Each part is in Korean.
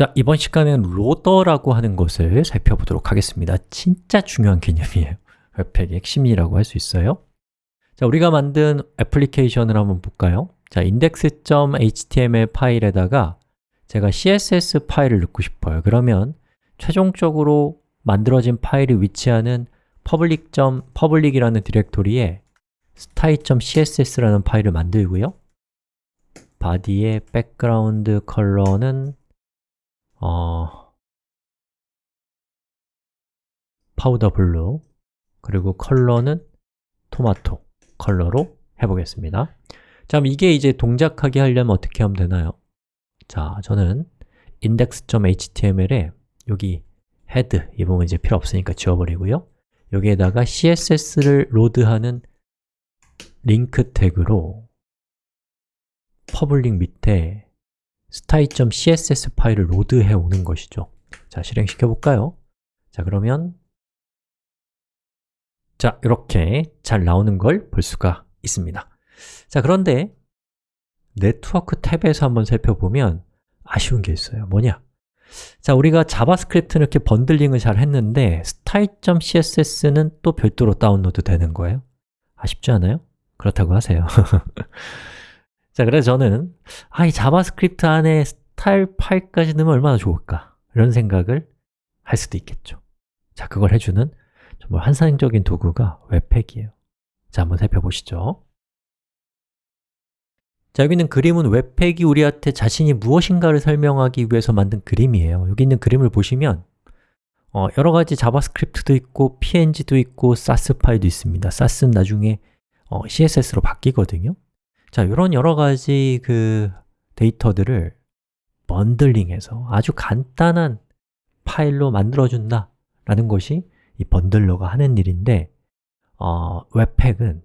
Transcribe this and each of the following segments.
자, 이번 시간에는 로더라고 하는 것을 살펴보도록 하겠습니다 진짜 중요한 개념이에요 웹팩의 핵심이라고 할 수 있어요 자, 우리가 만든 애플리케이션을 한번 볼까요? 자, index.html 파일에다가 제가 css 파일을 넣고 싶어요 그러면 최종적으로 만들어진 파일이 위치하는 public. public이라는 디렉토리에 style.css라는 파일을 만들고요 body의 background color는 어, powder blue 그리고 color는 tomato color로 해보겠습니다 자, 이게 이제 동작하게 하려면 어떻게 하면 되나요? 자, 저는 index.html에 여기 head 이 부분 이제 필요 없으니까 지워버리고요 여기에다가 css를 load하는 link tag로 public 밑에 style.css 파일을 load해 오는 것이죠 자, 실행시켜 볼까요? 자, 그러면 자, 이렇게 잘 나오는 걸 볼 수가 있습니다 자, 그런데 네트워크 tab에서 한번 살펴보면 아쉬운 게 있어요 뭐냐? 자, 우리가 자바스크립트는 이렇게 bundling을 잘 했는데 style.css는 또 별도로 다운로드 되는 거예요 아쉽지 않아요? 그렇다고 하세요 자, 그래서 저는 아, 이 자바스크립트 안에 스타일 파일까지 넣으면 얼마나 좋을까? 이런 생각을 할 수도 있겠죠. 자, 그걸 해주는 정말 환상적인 도구가 webpack이에요. 자, 한번 살펴보시죠. 자, 여기 있는 그림은 webpack이 우리한테 자신이 무엇인가를 설명하기 위해서 만든 그림이에요. 여기 있는 그림을 보시면 어, 여러 가지 자바스크립트도 있고 png도 있고 Sass 파일도 있습니다. Sass는 나중에 어, css로 바뀌거든요 자, 이런 여러 가지 그 데이터들을 bundling해서 아주 간단한 파일로 만들어준다 라는 것이 이 bundler가 하는 일인데 어, webpack은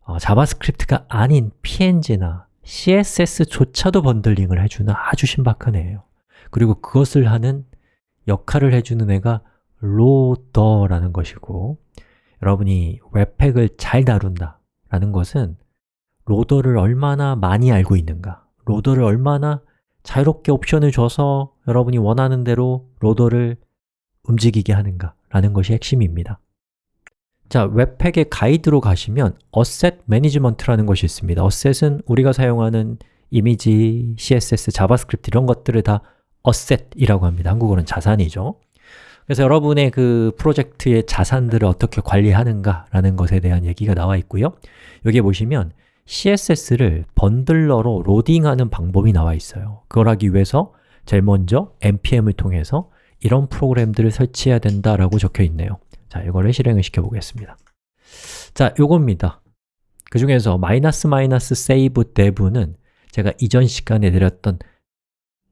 어, 자바스크립트가 아닌 png나 css조차도 bundling을 해주는 아주 신박한 애예요. 그리고 그것을 하는 역할을 해주는 애가 loader라는 것이고 여러분이 webpack을 잘 다룬다 라는 것은 loader를 얼마나 많이 알고 있는가. loader를 얼마나 자유롭게 옵션을 줘서 여러분이 원하는 대로 loader를 움직이게 하는가 라는 것이 핵심입니다. 자, webpack의 가이드로 가시면 Asset Management라는 것이 있습니다. Asset은 우리가 사용하는 이미지, CSS, 자바스크립트 이런 것들을 다 asset이라고 합니다. 한국어는 자산이죠. 그래서 여러분의 그 프로젝트의 자산들을 어떻게 관리하는가 라는 것에 대한 얘기가 나와 있고요. 여기에 보시면 CSS를 bundler로 로딩하는 방법이 나와 있어요. 그걸 하기 위해서 제일 먼저 npm을 통해서 이런 프로그램들을 설치해야 된다라고 적혀 있네요. 자, 이거를 실행을 시켜 보겠습니다. 자, 요겁니다. 그 중에서 마이너스 마이너스 save dev는 제가 이전 시간에 드렸던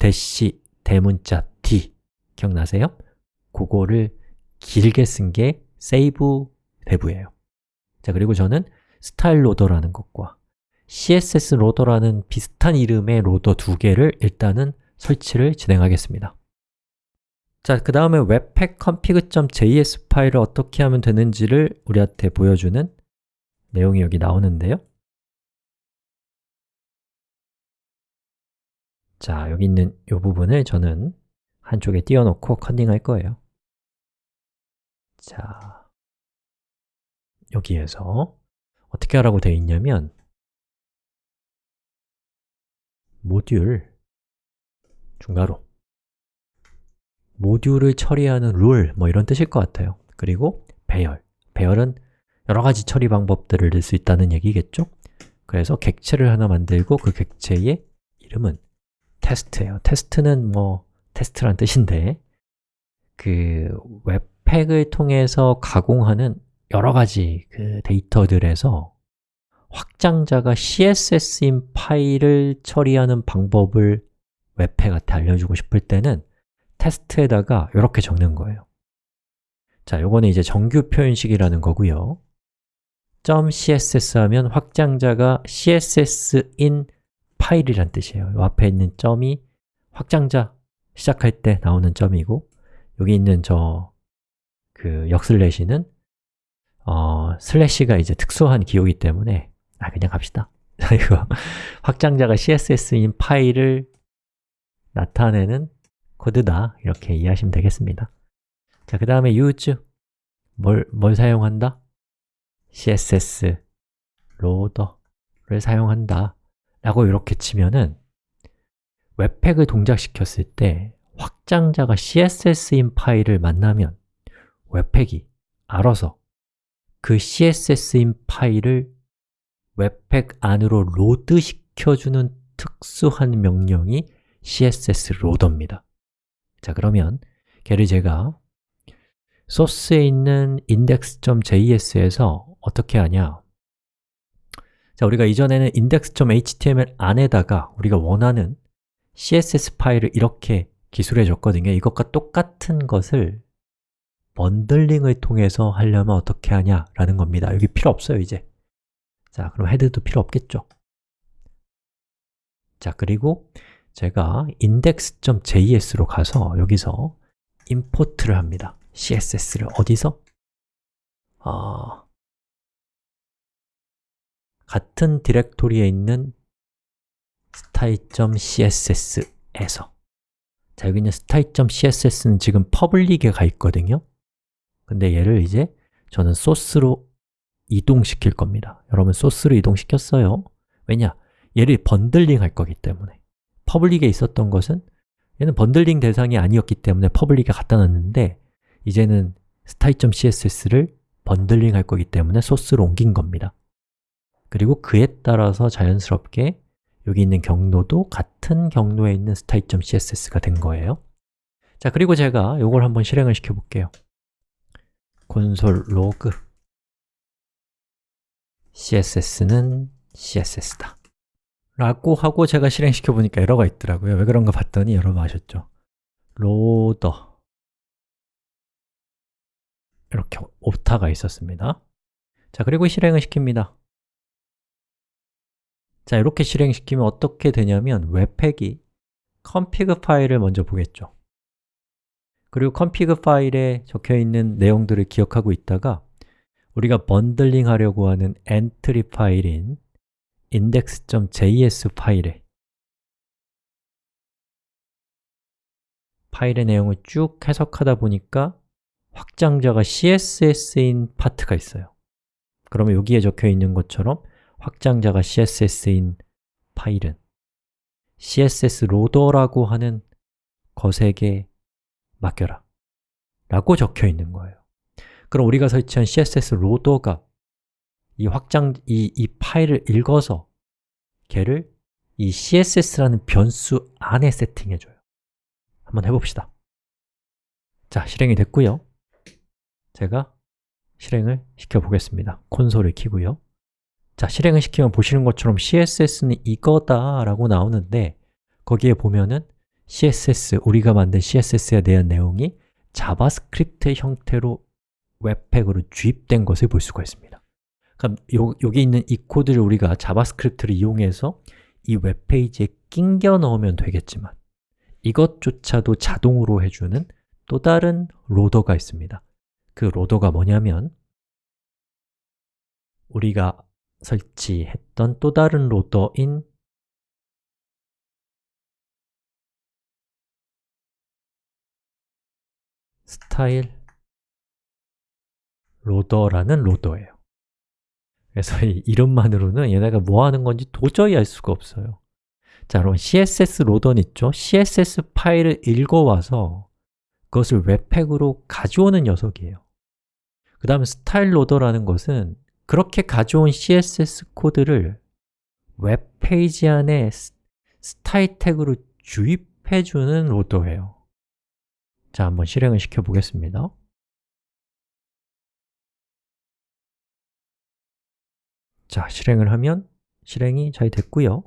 대시 대문자 d 기억나세요? 그거를 길게 쓴 게 save dev예요. 자, 그리고 저는 style loader라는 것과 css 로더라는 비슷한 이름의 loader 두 개를 일단은 설치를 진행하겠습니다. 자, 그 다음에 webpack config.js 파일을 어떻게 하면 되는지를 우리한테 보여주는 내용이 여기 나오는데요. 자, 여기 있는 이 부분을 저는 한쪽에 띄워놓고 컨닝할 거예요. 자, 여기에서 어떻게 하라고 되어 있냐면 모듈 중괄호. 모듈을 처리하는 룰, 뭐 이런 뜻일 것 같아요. 그리고 배열, 배열은 여러 가지 처리 방법들을 넣을 수 있다는 얘기겠죠? 그래서 객체를 하나 만들고 그 객체의 이름은 테스트예요. 테스트는 뭐 테스트란 뜻인데 그 webpack을 통해서 가공하는 여러 가지 그 데이터들에서 확장자가 CSS인 파일을 처리하는 방법을 webpack한테 알려주고 싶을 때는 테스트에다가 이렇게 적는 거예요. 자, 요거는 이제 정규 표현식이라는 거고요 .css 하면 확장자가 CSS인 파일이란 뜻이에요. 요 앞에 있는 점이 확장자 시작할 때 나오는 점이고 여기 있는 저 그 역슬래시는 어, 슬래시가 이제 특수한 기호이기 때문에 아, 그냥 갑시다. 이거 확장자가 CSS인 파일을 나타내는 코드다. 이렇게 이해하시면 되겠습니다. 자, 그 다음에 use 뭘, 뭘 사용한다? css 로더를 사용한다. 라고 이렇게 치면은 webpack을 동작시켰을 때 확장자가 css인 파일을 만나면 webpack이 알아서 그 css인 파일을 webpack 안으로 로드 시켜주는 특수한 명령이 css 로더입니다. 자 그러면 걔를 제가 소스에 있는 index.js에서 어떻게 하냐? 자, 우리가 이전에는 index.html 안에다가 우리가 원하는 css 파일을 이렇게 기술해 줬거든요. 이것과 똑같은 것을 번들링을 통해서 하려면 어떻게 하냐라는 겁니다. 여기 필요 없어요, 이제 자, 그럼 헤드도 필요 없겠죠? 자, 그리고 제가 index.js로 가서 여기서 import를 합니다. css를 어디서? 어, 같은 디렉토리에 있는 style.css에서. 자, 여기 있는 style.css는 지금 public에 가 있거든요. 근데 얘를 이제 저는 소스로 이동시킬 겁니다. 여러분 소스로 이동시켰어요. 왜냐? 얘를 bundling 할 거기 때문에. public에 있었던 것은 얘는 bundling 대상이 아니었기 때문에 public에 갖다 놨는데 이제는 style.css를 bundling 할 거기 때문에 소스로 옮긴 겁니다. 그리고 그에 따라서 자연스럽게 여기 있는 경로도 같은 경로에 있는 style.css가 된 거예요. 자, 그리고 제가 이걸 한번 실행을 시켜 볼게요. 콘솔 로그 css는 css다. 라고 하고 제가 실행시켜 보니까 에러가 있더라고요. 왜 그런가 봤더니 여러분 아셨죠? 로더. 이렇게 오타가 있었습니다. 자, 그리고 실행을 시킵니다. 자, 이렇게 실행시키면 어떻게 되냐면 webpack이 config 파일을 먼저 보겠죠. 그리고 config 파일에 적혀있는 내용들을 기억하고 있다가 우리가 bundling 하려고 하는 entry 파일인 index.js 파일에 파일의 내용을 쭉 해석하다 보니까 확장자가 css인 파트가 있어요. 그러면 여기에 적혀 있는 것처럼 확장자가 css인 파일은 css 로더라고 하는 것에게 맡겨라. 라고 적혀 있는 거예요 그럼 우리가 설치한 css 로더가 이 확장, 이, 이 파일을 읽어서 걔를 이 css라는 변수 안에 세팅해줘요. 한번 해봅시다. 자, 실행이 됐고요. 제가 실행을 시켜보겠습니다. 콘솔을 키고요. 자, 실행을 시키면 보시는 것처럼 CSS는 이거다 라고 나오는데 거기에 보면은 CSS, 우리가 만든 CSS에 대한 내용이 자바스크립트 형태로 webpack으로 주입된 것을 볼 수가 있습니다. 그럼 요, 여기 있는 이 코드를 우리가 자바스크립트를 이용해서 이 웹페이지에 낑겨 넣으면 되겠지만 이것조차도 자동으로 해주는 또 다른 로더가 있습니다. 그 로더가 뭐냐면 우리가 설치했던 또 다른 로더인 스타일 로더라는 로더예요. 그래서 이 이름만으로는 얘네가 뭐 하는 건지 도저히 알 수가 없어요. 자, 그럼 CSS 로더는 있죠? CSS 파일을 읽어와서 그것을 webpack으로 가져오는 녀석이에요. 그 다음에 style loader라는 것은 그렇게 가져온 CSS 코드를 웹페이지 안에 스타일 태그로 주입해주는 loader예요. 자, 한번 실행을 시켜보겠습니다 자, 실행을 하면 실행이 잘 됐고요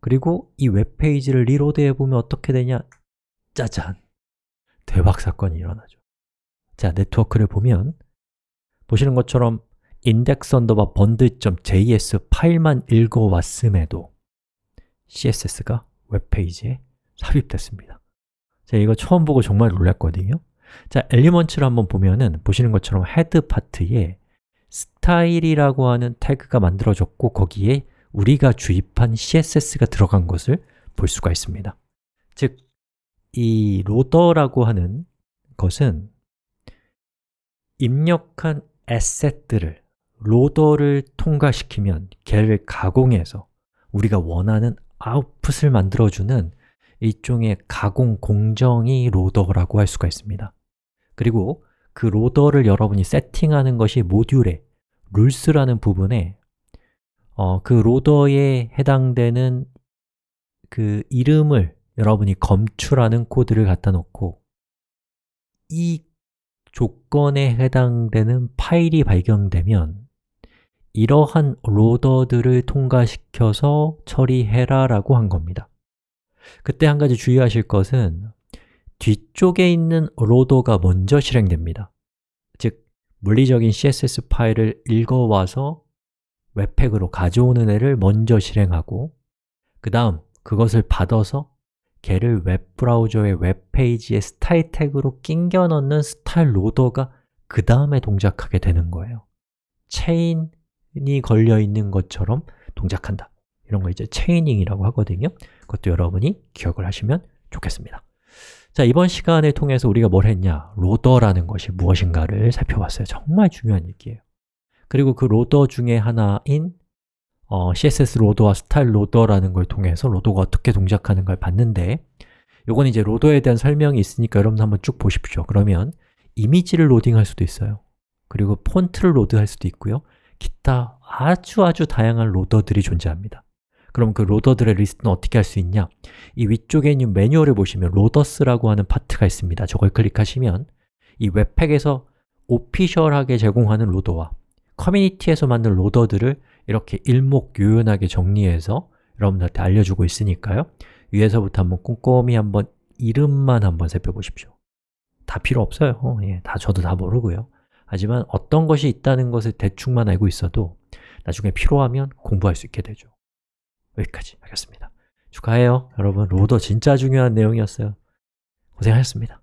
그리고 이 웹페이지를 reload 해보면 어떻게 되냐? 짜잔! 대박 사건이 일어나죠 자, 네트워크를 보면 보시는 것처럼 index 언더바 bundle.js 파일만 읽어왔음에도 CSS가 웹페이지에 삽입됐습니다 자, 이거 처음 보고 정말 놀랐거든요 자, Elements를 한번 보면은 보시는 것처럼 헤드 파트에 스타일이라고 하는 태그가 만들어졌고 거기에 우리가 주입한 CSS가 들어간 것을 볼 수가 있습니다. 즉, 이 로더라고 하는 것은 입력한 에셋들을 로더를 통과시키면 걔를 가공해서 우리가 원하는 아웃풋을 만들어주는 일종의 가공 공정이 로더라고 할 수가 있습니다. 그리고 그 로더를 여러분이 세팅하는 것이 모듈의 룰스라는 부분에 어, 그 로더에 해당되는 그 이름을 여러분이 검출하는 코드를 갖다 놓고 이 조건에 해당되는 파일이 발견되면 이러한 로더들을 통과시켜서 처리해라 라고 한 겁니다. 그때 한 가지 주의하실 것은 뒤쪽에 있는 loader가 먼저 실행됩니다. 즉, 물리적인 CSS 파일을 읽어와서 webpack으로 가져오는 애를 먼저 실행하고 그 다음 그것을 받아서 걔를 웹브라우저의 웹페이지의 스타일 태그로 끼겨 넣는 style loader가 그 다음에 동작하게 되는 거예요. 체인이 걸려 있는 것처럼 동작한다. 이런 거 이제 chaining이라고 하거든요. 그것도 여러분이 기억을 하시면 좋겠습니다 자, 이번 시간을 통해서 우리가 뭘 했냐? loader라는 것이 무엇인가를 살펴봤어요. 정말 중요한 얘기예요. 그리고 그 loader 중에 하나인 어, CSS 로더와 스타일 로더라는 걸 통해서 loader가 어떻게 동작하는 걸 봤는데 요건 이제 loader에 대한 설명이 있으니까 여러분 한번 쭉 보십시오. 그러면 이미지를 로딩할 수도 있어요. 그리고 폰트를 load할 수도 있고요. 기타 아주 아주 다양한 loader들이 존재합니다 그럼 그 loader들의 리스트는 어떻게 할 수 있냐? 이 위쪽에 있는 매뉴얼을 보시면 loaders라고 하는 파트가 있습니다. 저걸 클릭하시면 이 webpack에서 official하게 제공하는 loader와 커뮤니티에서 만든 loader들을 이렇게 일목요연하게 정리해서 여러분들한테 알려주고 있으니까요. 위에서부터 한번 꼼꼼히 한번 이름만 한번 살펴보십시오. 다 필요 없어요. 어, 예, 다 저도 다 모르고요. 하지만 어떤 것이 있다는 것을 대충만 알고 있어도 나중에 필요하면 공부할 수 있게 되죠 여기까지 하겠습니다. 축하해요 여러분. 로더 진짜 중요한 내용이었어요. 고생하셨습니다